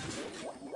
What?